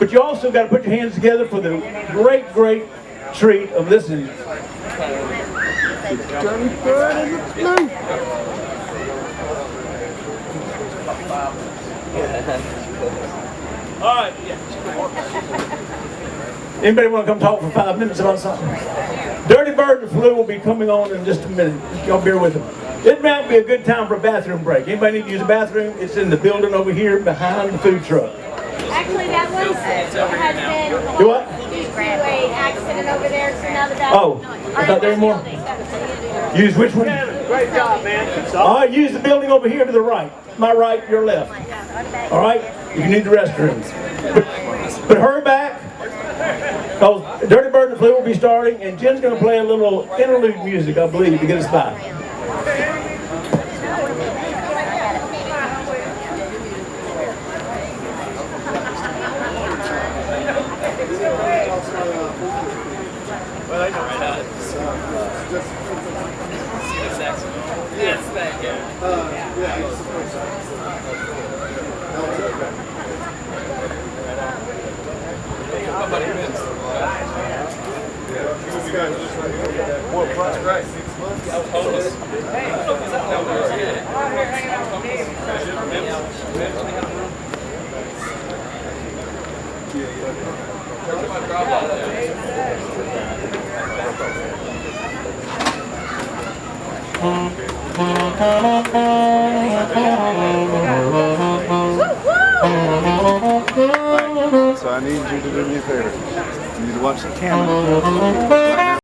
But you also got to put your hands together for the great, great treat of listening. All right. Anybody want to come talk for five minutes about something? Dirty Bird and Flu will be coming on in just a minute. Y'all bear with them. It might be a good time for a bathroom break. Anybody need to use a bathroom? It's in the building over here behind the food truck. Actually, that one has been. Do what? Due to a accident over there, so now the back. Oh, I thought there were more. Use which one? Great job, man. All right, use the building over here to the right. My right, your left. All right? You need the restrooms. But, but hurry back. Because Dirty Bird and the Flu will be starting, and Jen's going to play a little interlude music, I believe, to get us by. Well, I know right on. See the saxophone? Yes, thank you. Uh, yeah, saxophone. Nobody missed. What, that's Yeah, you're here? I'm here hanging. Yeah, yeah. So I need you to do me a favor. You need to watch the camera.